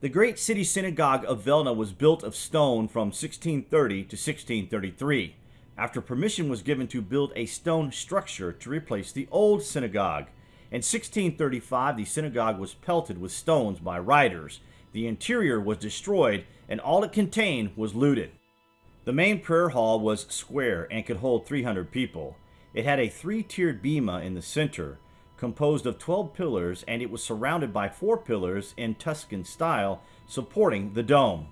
The great city synagogue of Vilna was built of stone from 1630 to 1633, after permission was given to build a stone structure to replace the old synagogue. In 1635, the synagogue was pelted with stones by rioters. The interior was destroyed, and all it contained was looted. The main prayer hall was square and could hold 300 people. It had a three-tiered bema in the center, composed of 12 pillars, and it was surrounded by four pillars in Tuscan style supporting the dome.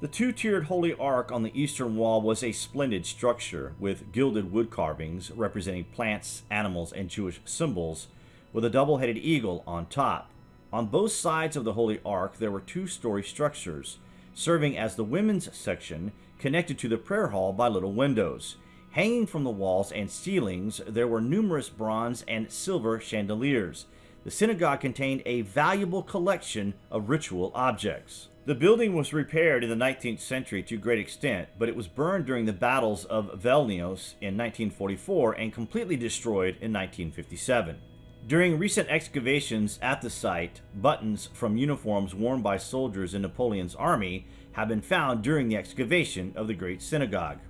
The two-tiered Holy Ark on the eastern wall was a splendid structure with gilded wood carvings representing plants, animals, and Jewish symbols, with a double-headed eagle on top. On both sides of the Holy Ark there were two-story structures, serving as the women's section connected to the prayer hall by little windows. Hanging from the walls and ceilings, there were numerous bronze and silver chandeliers. The synagogue contained a valuable collection of ritual objects. The building was repaired in the 19th century to a great extent, but it was burned during the battles of Vilnius in 1944 and completely destroyed in 1957. During recent excavations at the site, buttons from uniforms worn by soldiers in Napoleon's army have been found during the excavation of the Great Synagogue.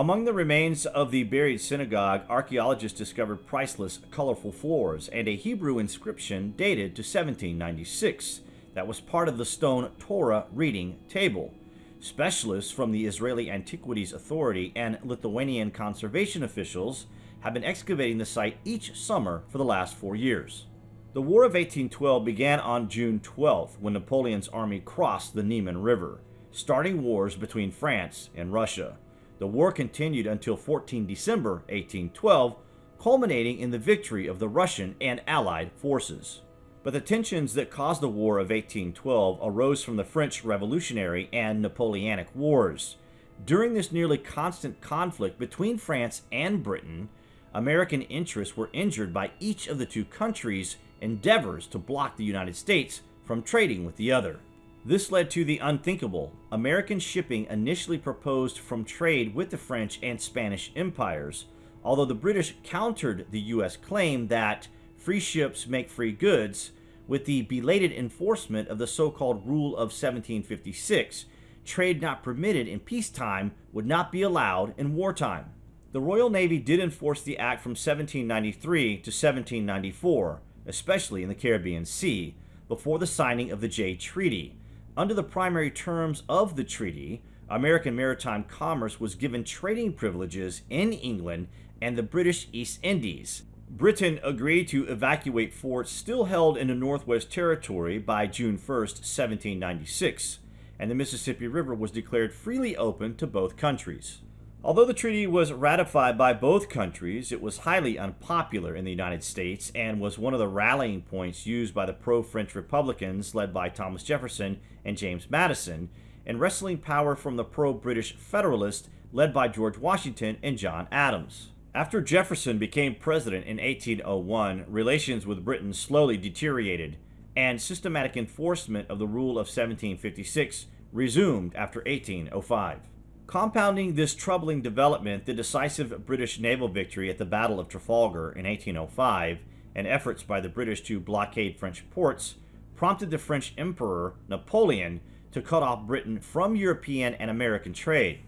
Among the remains of the buried synagogue, archaeologists discovered priceless, colorful floors and a Hebrew inscription dated to 1796 that was part of the stone Torah reading table. Specialists from the Israeli Antiquities Authority and Lithuanian conservation officials have been excavating the site each summer for the last four years. The War of 1812 began on June 12 when Napoleon's army crossed the Niemen River, starting wars between France and Russia. The war continued until 14 December 1812, culminating in the victory of the Russian and Allied forces. But the tensions that caused the War of 1812 arose from the French Revolutionary and Napoleonic Wars. During this nearly constant conflict between France and Britain, American interests were injured by each of the two countries' endeavors to block the United States from trading with the other. This led to the unthinkable. American shipping initially proposed from trade with the French and Spanish empires, although the British countered the U.S. claim that free ships make free goods with the belated enforcement of the so-called Rule of 1756, trade not permitted in peacetime would not be allowed in wartime. The Royal Navy did enforce the act from 1793 to 1794, especially in the Caribbean Sea, before the signing of the Jay Treaty, under the primary terms of the treaty, American maritime commerce was given trading privileges in England and the British East Indies. Britain agreed to evacuate forts still held in the Northwest Territory by June 1, 1796, and the Mississippi River was declared freely open to both countries. Although the treaty was ratified by both countries, it was highly unpopular in the United States and was one of the rallying points used by the pro-French Republicans led by Thomas Jefferson and James Madison, and wresting power from the pro-British Federalists led by George Washington and John Adams. After Jefferson became president in 1801, relations with Britain slowly deteriorated, and systematic enforcement of the Rule of 1756 resumed after 1805. Compounding this troubling development, the decisive British naval victory at the Battle of Trafalgar in 1805 and efforts by the British to blockade French ports prompted the French Emperor Napoleon to cut off Britain from European and American trade.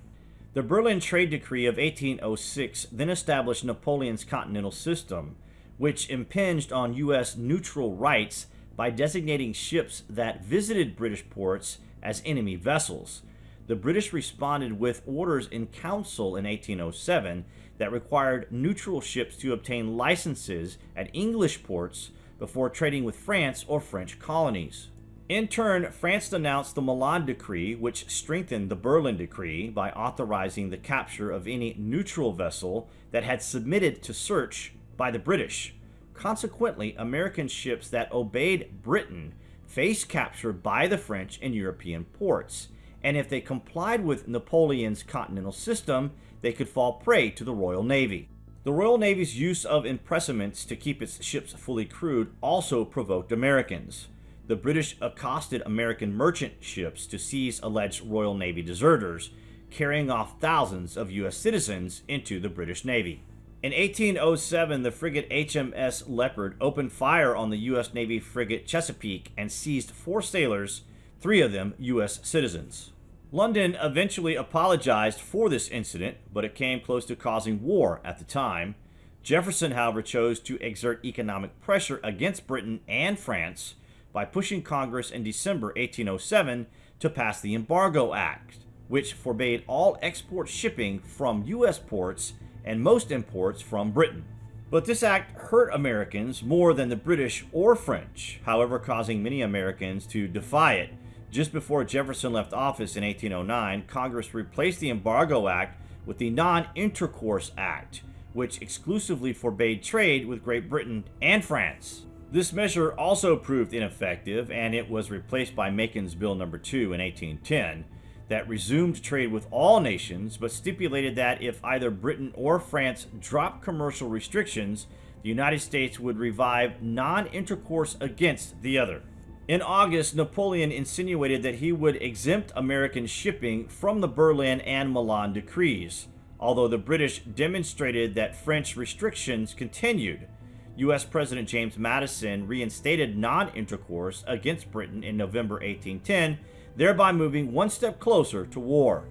The Berlin Trade Decree of 1806 then established Napoleon's continental system, which impinged on U.S. neutral rights by designating ships that visited British ports as enemy vessels, the British responded with orders in council in 1807 that required neutral ships to obtain licenses at English ports before trading with France or French colonies. In turn, France denounced the Milan Decree, which strengthened the Berlin Decree by authorizing the capture of any neutral vessel that had submitted to search by the British. Consequently, American ships that obeyed Britain faced capture by the French in European ports and if they complied with Napoleon's continental system, they could fall prey to the Royal Navy. The Royal Navy's use of impressments to keep its ships fully crewed also provoked Americans. The British accosted American merchant ships to seize alleged Royal Navy deserters, carrying off thousands of U.S. citizens into the British Navy. In 1807, the frigate HMS Leopard opened fire on the U.S. Navy frigate Chesapeake and seized four sailors three of them U.S. citizens. London eventually apologized for this incident, but it came close to causing war at the time. Jefferson, however, chose to exert economic pressure against Britain and France by pushing Congress in December 1807 to pass the Embargo Act, which forbade all export shipping from U.S. ports and most imports from Britain. But this act hurt Americans more than the British or French, however, causing many Americans to defy it. Just before Jefferson left office in 1809, Congress replaced the Embargo Act with the Non Intercourse Act, which exclusively forbade trade with Great Britain and France. This measure also proved ineffective, and it was replaced by Macon's Bill No. 2 in 1810 that resumed trade with all nations, but stipulated that if either Britain or France dropped commercial restrictions, the United States would revive non intercourse against the other. In August, Napoleon insinuated that he would exempt American shipping from the Berlin and Milan decrees, although the British demonstrated that French restrictions continued. U.S. President James Madison reinstated non intercourse against Britain in November 1810 thereby moving one step closer to war.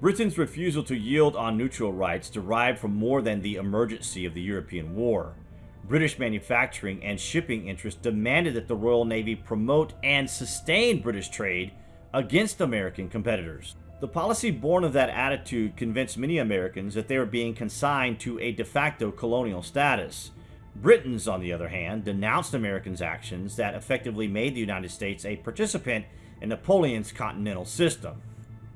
Britain's refusal to yield on neutral rights derived from more than the emergency of the European War. British manufacturing and shipping interests demanded that the Royal Navy promote and sustain British trade against American competitors. The policy born of that attitude convinced many Americans that they were being consigned to a de facto colonial status. Britons, on the other hand, denounced Americans' actions that effectively made the United States a participant in Napoleon's continental system.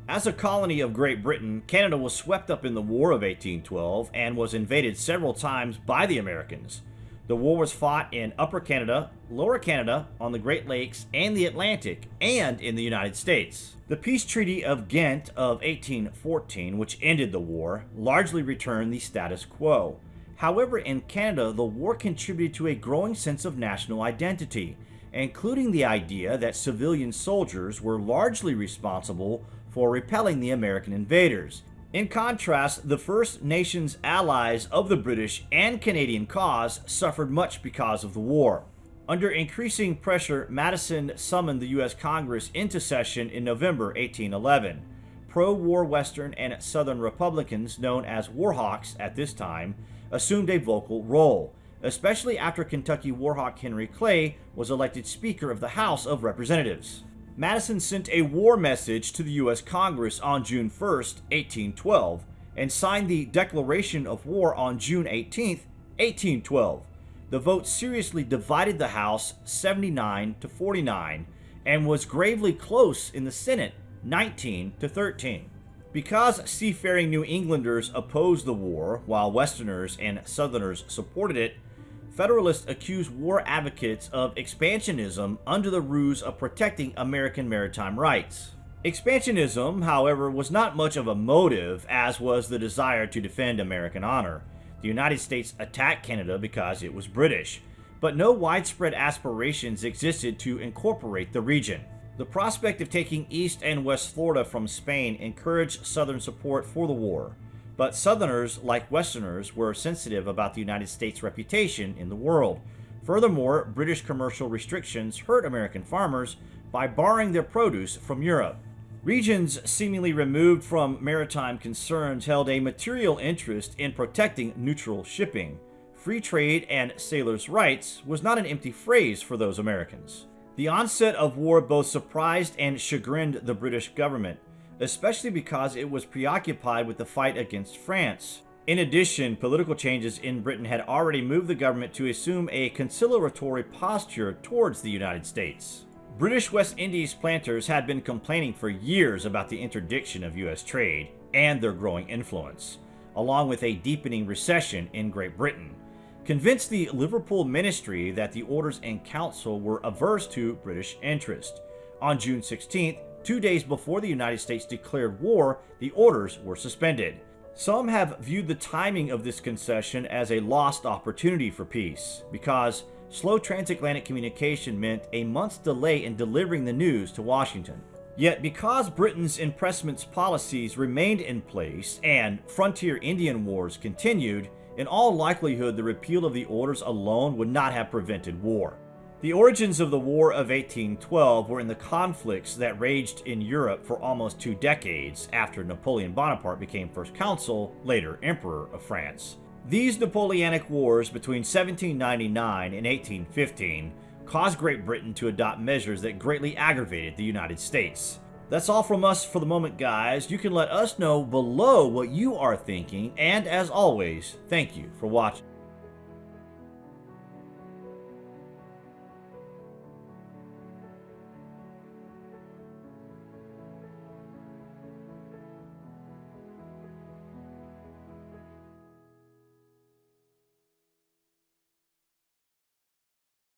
As a colony of Great Britain, Canada was swept up in the War of 1812 and was invaded several times by the Americans. The war was fought in Upper Canada, Lower Canada, on the Great Lakes, and the Atlantic, and in the United States. The Peace Treaty of Ghent of 1814, which ended the war, largely returned the status quo. However, in Canada, the war contributed to a growing sense of national identity, including the idea that civilian soldiers were largely responsible for repelling the American invaders. In contrast, the First Nations allies of the British and Canadian cause suffered much because of the war. Under increasing pressure, Madison summoned the U.S. Congress into session in November 1811. Pro-war Western and Southern Republicans, known as Warhawks at this time, assumed a vocal role, especially after Kentucky Warhawk Henry Clay was elected Speaker of the House of Representatives. Madison sent a war message to the U.S. Congress on June 1, 1812, and signed the Declaration of War on June 18, 1812. The vote seriously divided the House 79 to 49 and was gravely close in the Senate 19 to 13. Because seafaring New Englanders opposed the war while Westerners and Southerners supported it, Federalists accused war advocates of expansionism under the ruse of protecting American maritime rights. Expansionism, however, was not much of a motive, as was the desire to defend American honor. The United States attacked Canada because it was British, but no widespread aspirations existed to incorporate the region. The prospect of taking East and West Florida from Spain encouraged Southern support for the war. But Southerners, like Westerners, were sensitive about the United States' reputation in the world. Furthermore, British commercial restrictions hurt American farmers by barring their produce from Europe. Regions seemingly removed from maritime concerns held a material interest in protecting neutral shipping. Free trade and sailors' rights was not an empty phrase for those Americans. The onset of war both surprised and chagrined the British government especially because it was preoccupied with the fight against France. In addition, political changes in Britain had already moved the government to assume a conciliatory posture towards the United States. British West Indies planters had been complaining for years about the interdiction of U.S. trade and their growing influence, along with a deepening recession in Great Britain, convinced the Liverpool ministry that the orders in council were averse to British interest. On June 16th, Two days before the United States declared war, the orders were suspended. Some have viewed the timing of this concession as a lost opportunity for peace, because slow transatlantic communication meant a month's delay in delivering the news to Washington. Yet because Britain's impressments policies remained in place and frontier Indian wars continued, in all likelihood the repeal of the orders alone would not have prevented war. The origins of the War of 1812 were in the conflicts that raged in Europe for almost two decades after Napoleon Bonaparte became First Consul, later Emperor of France. These Napoleonic Wars between 1799 and 1815 caused Great Britain to adopt measures that greatly aggravated the United States. That's all from us for the moment, guys. You can let us know below what you are thinking, and as always, thank you for watching.